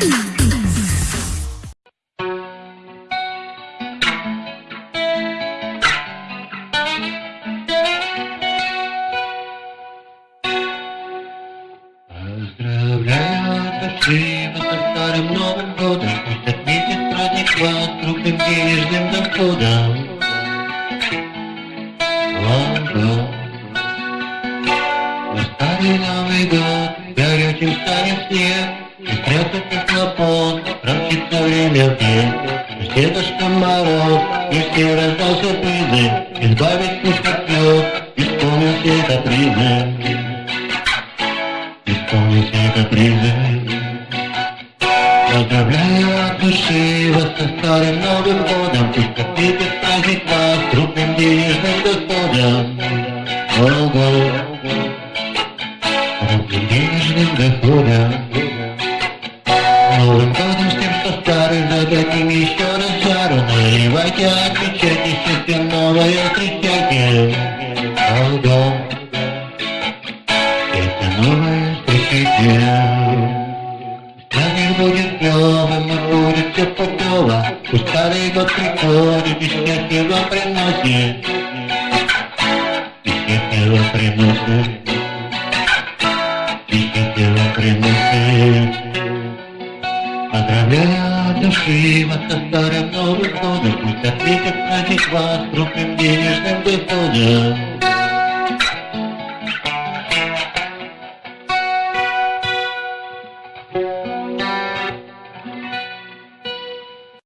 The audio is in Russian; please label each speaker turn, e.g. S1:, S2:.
S1: Happy Now we go. Прятать как хлопот, промчится время век. Дедушка Мороз, и все раздался призы, Избавить как лед, исполнил все капризы. Исполнил все капризы. Поздравляю от души вас со старым Новым годом, Пусть ответит праздник вас крупным денежным доходом. Ого, крупным денежным доходом. Зададим еще раз жару, Наливайте, отмечайте, счастье новое встречайте. Ого, это новое встречайте. Праздник будет клевым, и будет все путево. Пусть старый год приходит, и счастье приносит. И счастье вам приносит. И счастье вам приносит. Поздравляю от души вас со Новым годом, Пусть ответит праздник вас крупным денежным доходом.